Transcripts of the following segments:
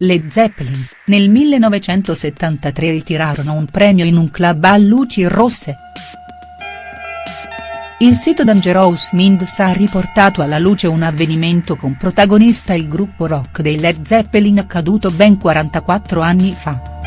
Led Zeppelin, nel 1973 ritirarono un premio in un club a luci rosse. Il sito Dangerous Minds ha riportato alla luce un avvenimento con protagonista il gruppo rock dei Led Zeppelin accaduto ben 44 anni fa.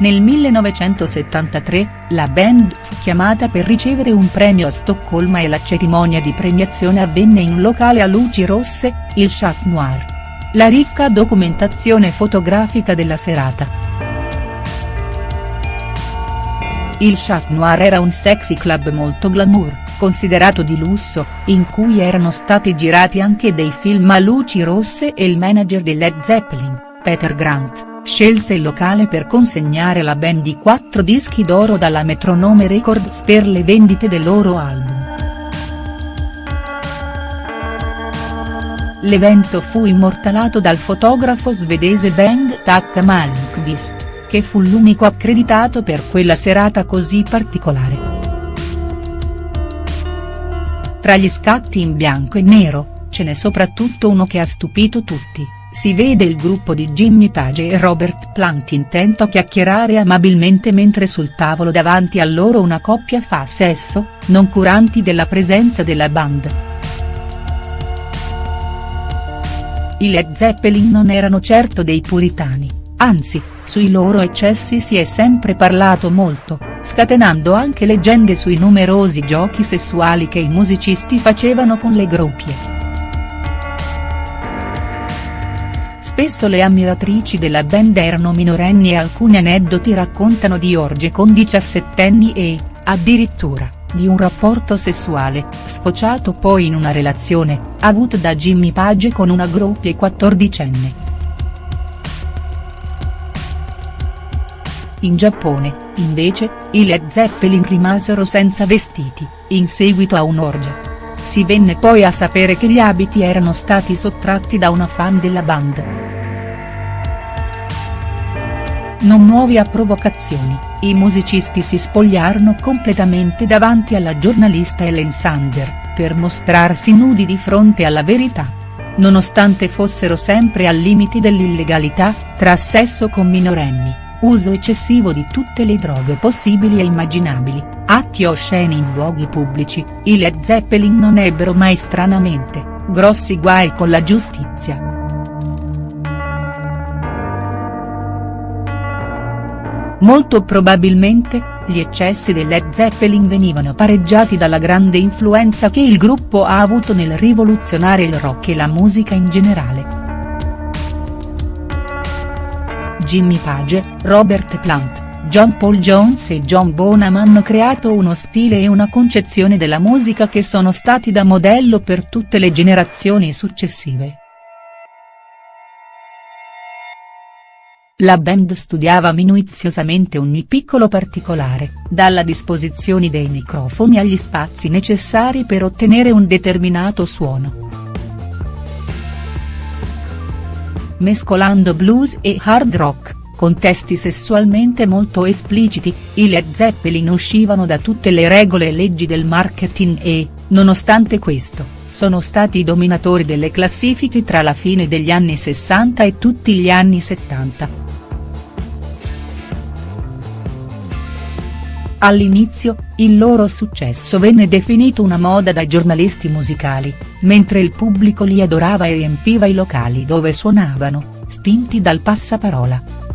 Nel 1973, la band fu chiamata per ricevere un premio a Stoccolma e la cerimonia di premiazione avvenne in un locale a luci rosse, il Chat Noir. La ricca documentazione fotografica della serata. Il Chat Noir era un sexy club molto glamour, considerato di lusso, in cui erano stati girati anche dei film a luci rosse e il manager di Led Zeppelin, Peter Grant scelse il locale per consegnare la band di quattro dischi d'oro dalla Metronome Records per le vendite del loro album. L'evento fu immortalato dal fotografo svedese Bengt Tack Malmqvist, che fu l'unico accreditato per quella serata così particolare. Tra gli scatti in bianco e nero, ce n'è soprattutto uno che ha stupito tutti si vede il gruppo di Jimmy Page e Robert Plant intento a chiacchierare amabilmente mentre sul tavolo davanti a loro una coppia fa sesso, non curanti della presenza della band. I Led Zeppelin non erano certo dei puritani, anzi, sui loro eccessi si è sempre parlato molto, scatenando anche leggende sui numerosi giochi sessuali che i musicisti facevano con le groppie. Spesso le ammiratrici della band erano minorenni e alcuni aneddoti raccontano di orge con diciassettenni e, addirittura, di un rapporto sessuale, sfociato poi in una relazione, avuto da Jimmy Page con una groppia quattordicenne. In Giappone, invece, i Led Zeppelin rimasero senza vestiti, in seguito a un'orgia. Si venne poi a sapere che gli abiti erano stati sottratti da una fan della band. Non nuovi a provocazioni, i musicisti si spogliarono completamente davanti alla giornalista Ellen Sander, per mostrarsi nudi di fronte alla verità. Nonostante fossero sempre al limite dell'illegalità, tra sesso con minorenni uso eccessivo di tutte le droghe possibili e immaginabili, atti osceni in luoghi pubblici, i Led Zeppelin non ebbero mai stranamente, grossi guai con la giustizia. Molto probabilmente, gli eccessi del Led Zeppelin venivano pareggiati dalla grande influenza che il gruppo ha avuto nel rivoluzionare il rock e la musica in generale. Jimmy Page, Robert Plant, John Paul Jones e John Bonham hanno creato uno stile e una concezione della musica che sono stati da modello per tutte le generazioni successive. La band studiava minuziosamente ogni piccolo particolare, dalla disposizione dei microfoni agli spazi necessari per ottenere un determinato suono. mescolando blues e hard rock, con testi sessualmente molto espliciti, i Led Zeppelin uscivano da tutte le regole e leggi del marketing e, nonostante questo, sono stati i dominatori delle classifiche tra la fine degli anni 60 e tutti gli anni 70. All'inizio, il loro successo venne definito una moda dai giornalisti musicali, mentre il pubblico li adorava e riempiva i locali dove suonavano, spinti dal passaparola.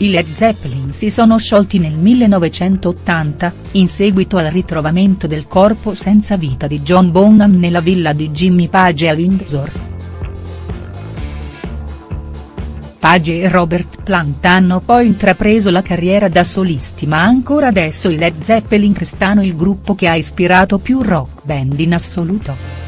I Led Zeppelin si sono sciolti nel 1980, in seguito al ritrovamento del corpo senza vita di John Bonham nella villa di Jimmy Page a Windsor. Page e Robert Plant hanno poi intrapreso la carriera da solisti ma ancora adesso i Led Zeppelin restano il gruppo che ha ispirato più rock band in assoluto.